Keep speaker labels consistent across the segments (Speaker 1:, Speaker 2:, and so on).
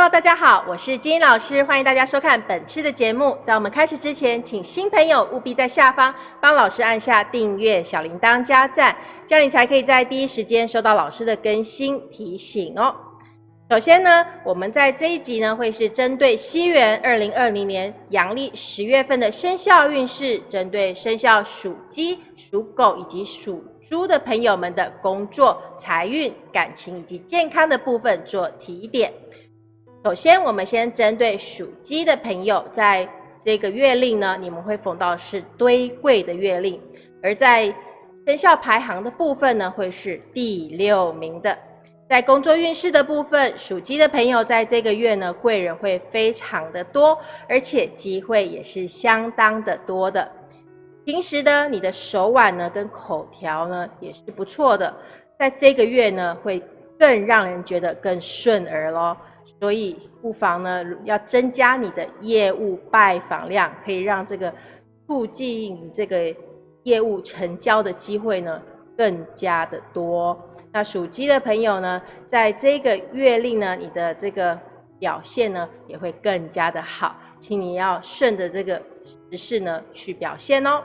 Speaker 1: Hello，大家好，我是金英老师，欢迎大家收看本期的节目。在我们开始之前，请新朋友务必在下方帮老师按下订阅、小铃铛、加赞，这样你才可以在第一时间收到老师的更新提醒哦。首先呢，我们在这一集呢，会是针对西元二零二零年阳历十月份的生肖运势，针对生肖属鸡、属狗以及属猪的朋友们的工作、财运、感情以及健康的部分做提点。首先，我们先针对属鸡的朋友，在这个月令呢，你们会逢到是堆贵的月令，而在生肖排行的部分呢，会是第六名的。在工作运势的部分，属鸡的朋友在这个月呢，贵人会非常的多，而且机会也是相当的多的。平时呢你的手腕呢，跟口条呢，也是不错的，在这个月呢，会更让人觉得更顺耳咯。所以不妨呢，要增加你的业务拜访量，可以让这个促进这个业务成交的机会呢，更加的多。那属鸡的朋友呢，在这个月令呢，你的这个表现呢也会更加的好，请你要顺着这个时势呢去表现哦。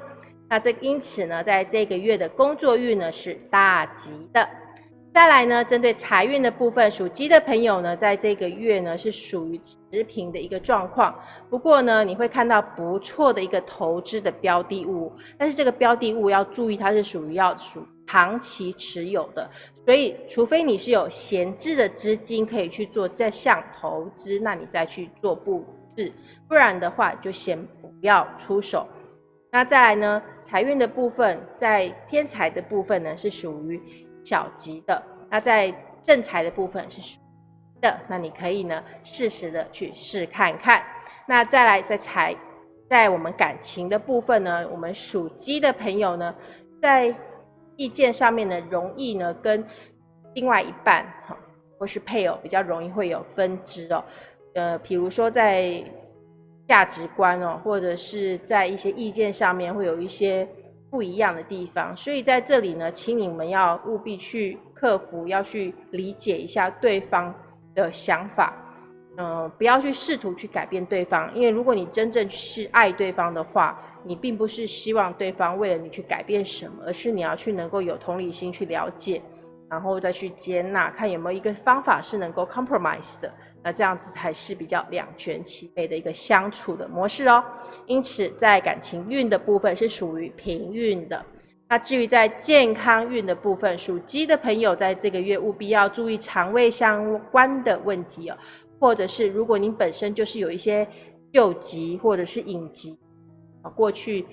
Speaker 1: 那这因此呢，在这个月的工作运呢是大吉的。再来呢，针对财运的部分，属鸡的朋友呢，在这个月呢是属于持平的一个状况。不过呢，你会看到不错的一个投资的标的物，但是这个标的物要注意，它是属于要属长期持有的。所以，除非你是有闲置的资金可以去做这项投资，那你再去做布置；不然的话，就先不要出手。那再来呢，财运的部分，在偏财的部分呢，是属于。小吉的，那在正财的部分是属的，那你可以呢适时的去试看看。那再来在财，在我们感情的部分呢，我们属鸡的朋友呢，在意见上面呢，容易呢跟另外一半哈，或是配偶比较容易会有分支哦。呃，比如说在价值观哦，或者是在一些意见上面会有一些。不一样的地方，所以在这里呢，请你们要务必去克服，要去理解一下对方的想法，嗯，不要去试图去改变对方，因为如果你真正是爱对方的话，你并不是希望对方为了你去改变什么，而是你要去能够有同理心去了解，然后再去接纳，看有没有一个方法是能够 compromise 的。那这样子才是比较两全其美的一个相处的模式哦。因此，在感情运的部分是属于平运的。那至于在健康运的部分，属鸡的朋友在这个月务必要注意肠胃相关的问题哦，或者是如果您本身就是有一些旧疾或者是隐疾啊，过去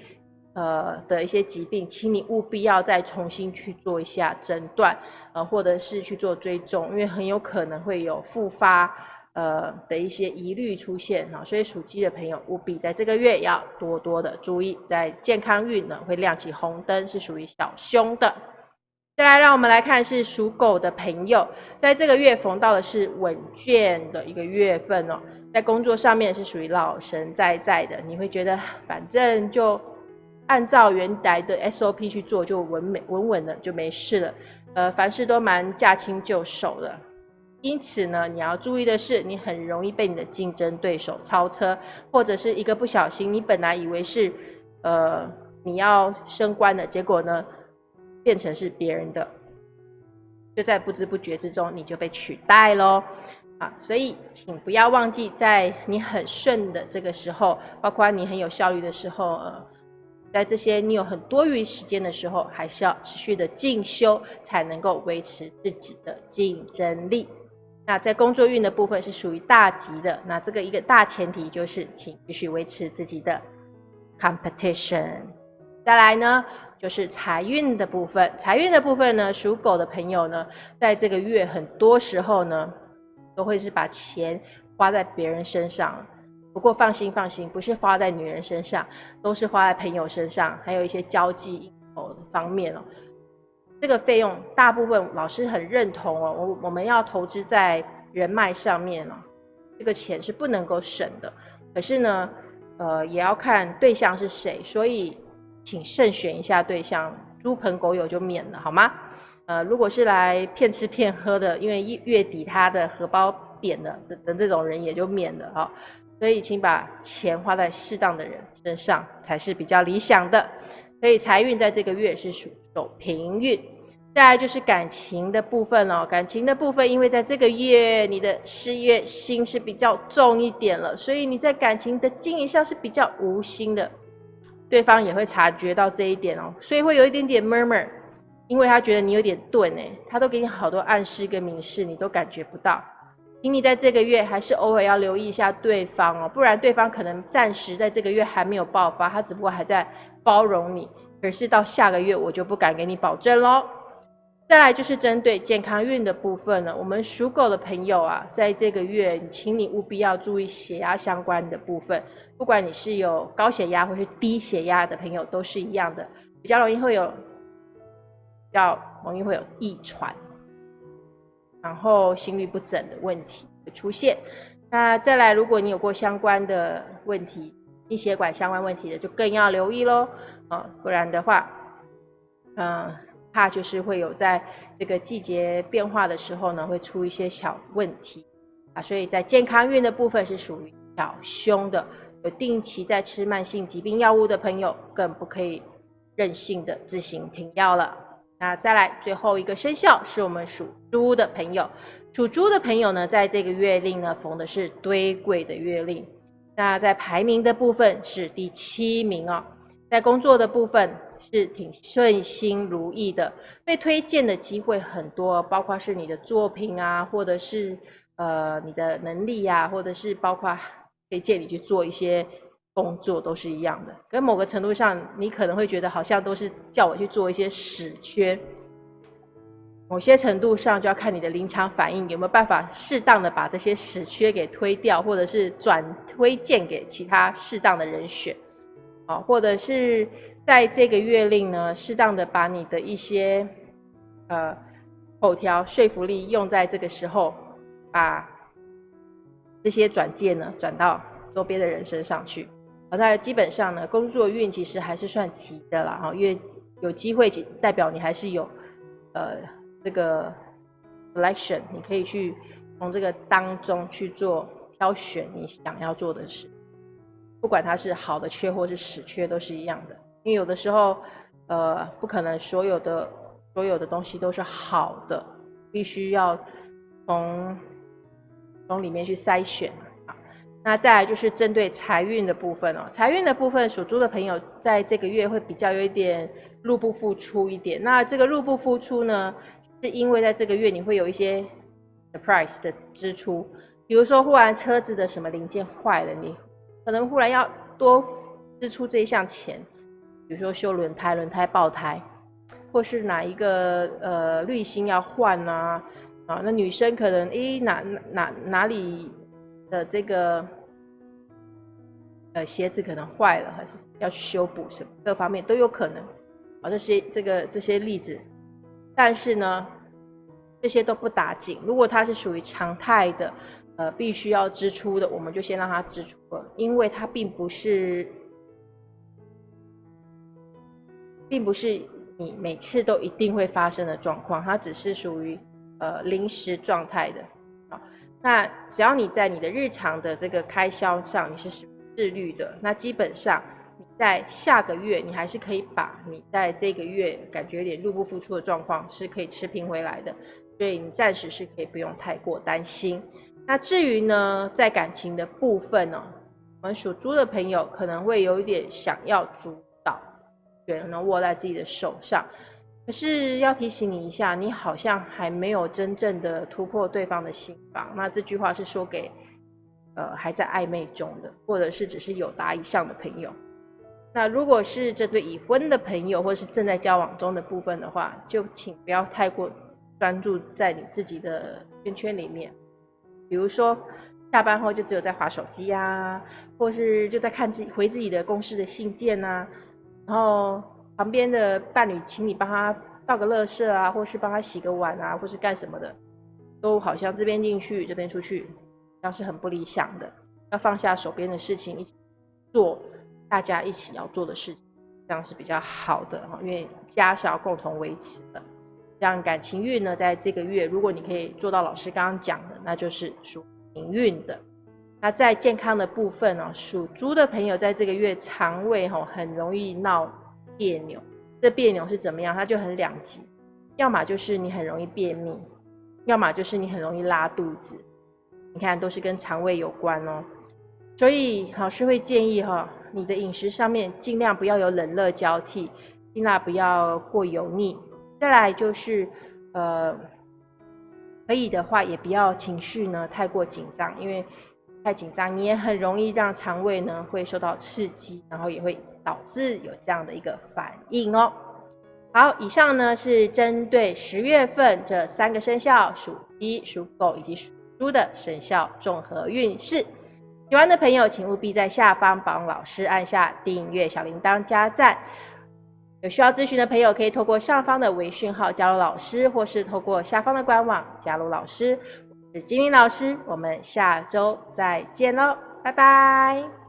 Speaker 1: 呃的一些疾病，请你务必要再重新去做一下诊断，呃，或者是去做追踪，因为很有可能会有复发。呃的一些疑虑出现哈，所以属鸡的朋友务必在这个月要多多的注意，在健康运呢会亮起红灯，是属于小凶的。再来，让我们来看是属狗的朋友，在这个月逢到的是稳健的一个月份哦，在工作上面是属于老神在在的，你会觉得反正就按照原来的 SOP 去做，就稳稳稳稳的就没事了，呃，凡事都蛮驾轻就熟的。因此呢，你要注意的是，你很容易被你的竞争对手超车，或者是一个不小心，你本来以为是，呃，你要升官的，结果呢，变成是别人的，就在不知不觉之中，你就被取代喽。啊，所以请不要忘记，在你很顺的这个时候，包括你很有效率的时候，呃，在这些你有很多余时间的时候，还是要持续的进修，才能够维持自己的竞争力。那在工作运的部分是属于大吉的，那这个一个大前提就是，请继续维持自己的 competition。再来呢，就是财运的部分。财运的部分呢，属狗的朋友呢，在这个月很多时候呢，都会是把钱花在别人身上。不过放心放心，不是花在女人身上，都是花在朋友身上，还有一些交际方面哦。这个费用大部分老师很认同哦，我我们要投资在人脉上面哦，这个钱是不能够省的。可是呢，呃，也要看对象是谁，所以请慎选一下对象，猪朋狗友就免了好吗？呃，如果是来骗吃骗喝的，因为月底他的荷包扁了等等这种人也就免了哈。所以，请把钱花在适当的人身上才是比较理想的。所以，财运在这个月是属走平运。再来就是感情的部分哦，感情的部分，因为在这个月你的事业心是比较重一点了，所以你在感情的经营上是比较无心的，对方也会察觉到这一点哦，所以会有一点点 murmur，因为他觉得你有点钝哎，他都给你好多暗示跟明示，你都感觉不到，请你在这个月还是偶尔要留意一下对方哦，不然对方可能暂时在这个月还没有爆发，他只不过还在包容你，可是到下个月我就不敢给你保证喽。再来就是针对健康运的部分了。我们属狗的朋友啊，在这个月，请你务必要注意血压相关的部分。不管你是有高血压或是低血压的朋友，都是一样的，比较容易会有，比较容易会有易喘，然后心律不整的问题会出现。那再来，如果你有过相关的问题，心血管相关问题的，就更要留意喽。啊，不然的话，嗯。怕就是会有在这个季节变化的时候呢，会出一些小问题啊，所以在健康运的部分是属于小凶的。有定期在吃慢性疾病药物的朋友，更不可以任性的自行停药了。那再来最后一个生肖是我们属猪的朋友，属猪的朋友呢，在这个月令呢逢的是堆贵的月令，那在排名的部分是第七名哦，在工作的部分。是挺顺心如意的，被推荐的机会很多，包括是你的作品啊，或者是呃你的能力呀，或者是包括推荐你去做一些工作，都是一样的。跟某个程度上，你可能会觉得好像都是叫我去做一些死缺，某些程度上就要看你的临场反应有没有办法适当的把这些死缺给推掉，或者是转推荐给其他适当的人选，啊，或者是。在这个月令呢，适当的把你的一些呃口条说服力用在这个时候，把这些转介呢转到周边的人身上去。好，在基本上呢，工作运其实还是算急的啦，哈，因为有机会代表你还是有呃这个 selection，你可以去从这个当中去做挑选你想要做的事，不管它是好的缺或是死缺，都是一样的。因为有的时候，呃，不可能所有的所有的东西都是好的，必须要从从里面去筛选啊。那再来就是针对财运的部分哦，财运的部分，属猪的朋友在这个月会比较有一点入不敷出一点。那这个入不敷出呢，是因为在这个月你会有一些 surprise 的支出，比如说忽然车子的什么零件坏了，你可能忽然要多支出这一项钱。比如说修轮胎、轮胎爆胎，或是哪一个呃滤芯要换啊啊，那女生可能诶哪哪哪里的这个呃鞋子可能坏了，还是要去修补什么，各方面都有可能啊。这些这个这些例子，但是呢，这些都不打紧。如果它是属于常态的，呃，必须要支出的，我们就先让它支出了，因为它并不是。并不是你每次都一定会发生的状况，它只是属于呃临时状态的。好，那只要你在你的日常的这个开销上你是自律的，那基本上你在下个月你还是可以把你在这个月感觉有点入不敷出的状况是可以持平回来的，所以你暂时是可以不用太过担心。那至于呢，在感情的部分呢，我们属猪的朋友可能会有一点想要主能握在自己的手上，可是要提醒你一下，你好像还没有真正的突破对方的心房。那这句话是说给呃还在暧昧中的，或者是只是有达以上的朋友。那如果是这对已婚的朋友，或是正在交往中的部分的话，就请不要太过专注在你自己的圈圈里面。比如说下班后就只有在划手机呀，或是就在看自己回自己的公司的信件呐。然后旁边的伴侣，请你帮他倒个垃圾啊，或是帮他洗个碗啊，或是干什么的，都好像这边进去，这边出去，这样是很不理想的。要放下手边的事情，一起做大家一起要做的事情，这样是比较好的哈。因为家是要共同维持的。这样感情运呢，在这个月，如果你可以做到老师刚刚讲，那就是属营运的。那在健康的部分呢，属猪的朋友在这个月肠胃吼很容易闹别扭。这别扭是怎么样？它就很两极，要么就是你很容易便秘，要么就是你很容易拉肚子。你看，都是跟肠胃有关哦。所以老师会建议哈，你的饮食上面尽量不要有冷热交替，尽量不要过油腻。再来就是，呃，可以的话也不要情绪呢太过紧张，因为太紧张你也很容易让肠胃呢会受到刺激，然后也会导致有这样的一个反应哦。好，以上呢是针对十月份这三个生肖属鸡、属狗以及属猪的生肖综合运势。喜欢的朋友，请务必在下方帮老师按下订阅、小铃铛、加赞。有需要咨询的朋友，可以透过上方的微讯号加入老师，或是透过下方的官网加入老师。我是金玲老师，我们下周再见喽，拜拜。